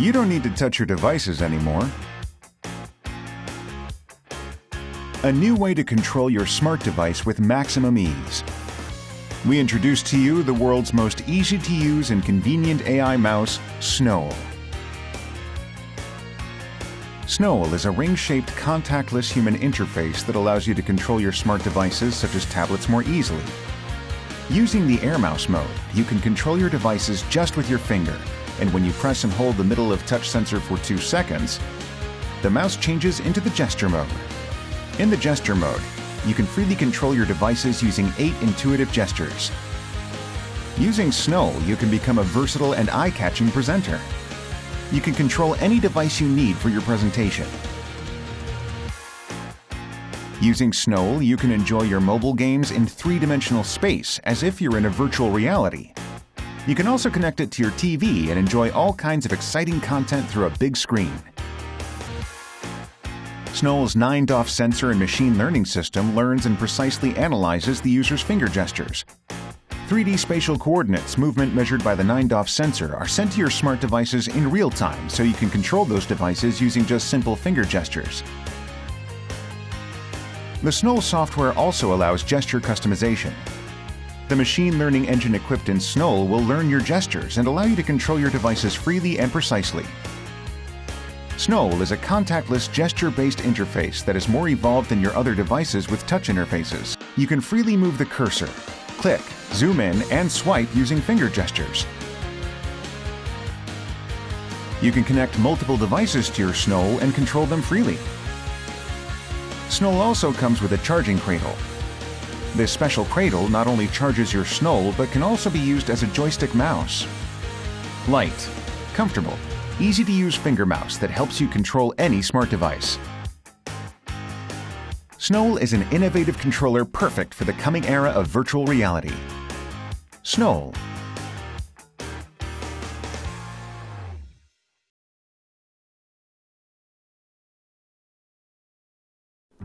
You don't need to touch your devices anymore. A new way to control your smart device with maximum ease. We introduce to you the world's most easy to use and convenient AI mouse, Snowl. Snowl is a ring-shaped contactless human interface that allows you to control your smart devices such as tablets more easily. Using the Air Mouse mode, you can control your devices just with your finger, and when you press and hold the middle of touch sensor for two seconds, the mouse changes into the gesture mode. In the gesture mode, you can freely control your devices using eight intuitive gestures. Using Snowl, you can become a versatile and eye-catching presenter you can control any device you need for your presentation. Using Snowl, you can enjoy your mobile games in three-dimensional space as if you're in a virtual reality. You can also connect it to your TV and enjoy all kinds of exciting content through a big screen. Snowl's 9DOF sensor and machine learning system learns and precisely analyzes the user's finger gestures, 3D spatial coordinates movement measured by the 9DOF sensor are sent to your smart devices in real time so you can control those devices using just simple finger gestures. The Snowl software also allows gesture customization. The machine learning engine equipped in Snowl will learn your gestures and allow you to control your devices freely and precisely. Snowl is a contactless gesture-based interface that is more evolved than your other devices with touch interfaces. You can freely move the cursor, click, zoom in, and swipe using finger gestures. You can connect multiple devices to your Snowl and control them freely. Snowl also comes with a charging cradle. This special cradle not only charges your Snowl, but can also be used as a joystick mouse. Light, comfortable, easy-to-use finger mouse that helps you control any smart device. Snowl is an innovative controller perfect for the coming era of virtual reality. Snowl.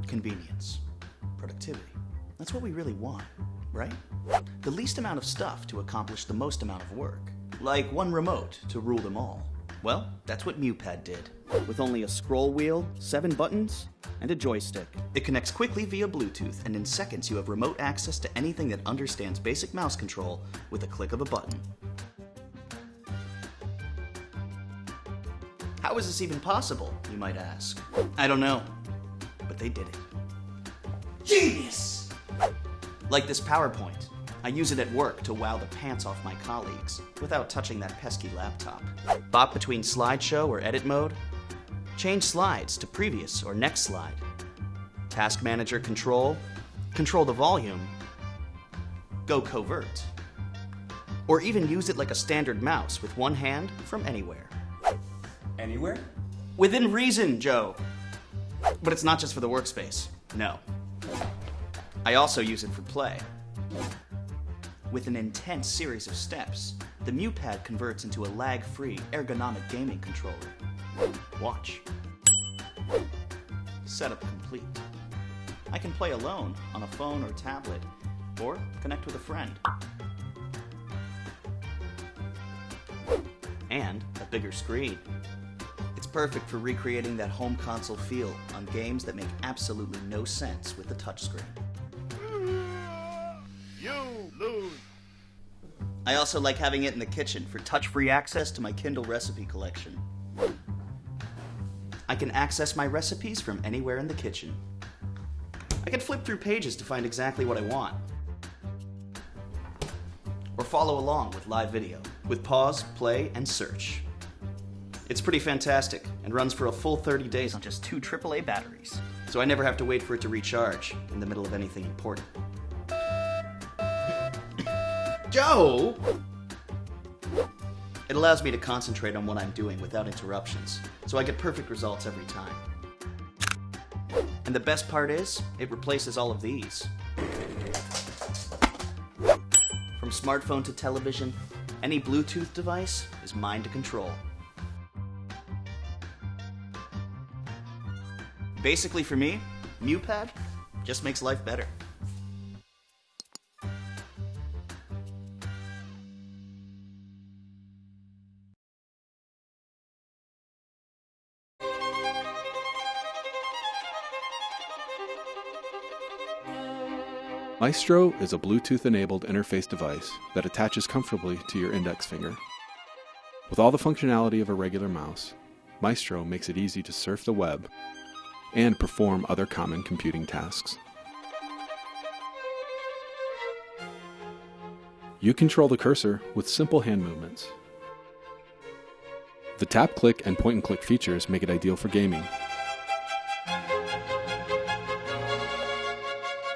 Convenience. Productivity. That's what we really want, right? The least amount of stuff to accomplish the most amount of work. Like one remote to rule them all. Well, that's what MuPad did. With only a scroll wheel, seven buttons, and a joystick. It connects quickly via Bluetooth, and in seconds you have remote access to anything that understands basic mouse control with a click of a button. How is this even possible, you might ask? I don't know, but they did it. Genius! Like this PowerPoint. I use it at work to wow the pants off my colleagues, without touching that pesky laptop. Bop between slideshow or edit mode, change slides to previous or next slide. Task manager control, control the volume, go covert. Or even use it like a standard mouse with one hand from anywhere. Anywhere? Within reason, Joe. But it's not just for the workspace, no. I also use it for play. With an intense series of steps, the MuPad converts into a lag-free, ergonomic gaming controller. Watch. Setup complete. I can play alone on a phone or tablet, or connect with a friend. And a bigger screen. It's perfect for recreating that home console feel on games that make absolutely no sense with the touchscreen. I also like having it in the kitchen for touch-free access to my Kindle recipe collection. I can access my recipes from anywhere in the kitchen. I can flip through pages to find exactly what I want. Or follow along with live video, with pause, play, and search. It's pretty fantastic, and runs for a full 30 days on just two AAA batteries. So I never have to wait for it to recharge in the middle of anything important. It allows me to concentrate on what I'm doing without interruptions, so I get perfect results every time. And the best part is, it replaces all of these. From smartphone to television, any Bluetooth device is mine to control. Basically for me, MuPad just makes life better. Maestro is a Bluetooth enabled interface device that attaches comfortably to your index finger. With all the functionality of a regular mouse, Maestro makes it easy to surf the web and perform other common computing tasks. You control the cursor with simple hand movements. The tap, click, and point and click features make it ideal for gaming.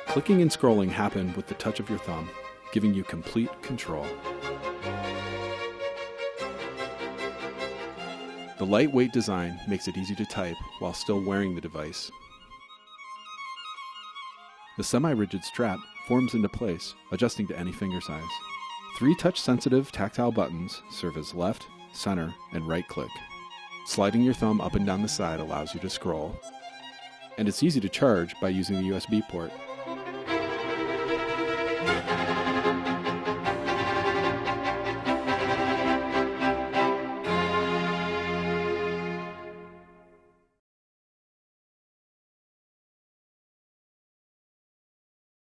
Clicking and scrolling happen with the touch of your thumb, giving you complete control. The lightweight design makes it easy to type while still wearing the device. The semi-rigid strap forms into place, adjusting to any finger size. Three touch-sensitive tactile buttons serve as left, center, and right click. Sliding your thumb up and down the side allows you to scroll. And it's easy to charge by using the USB port.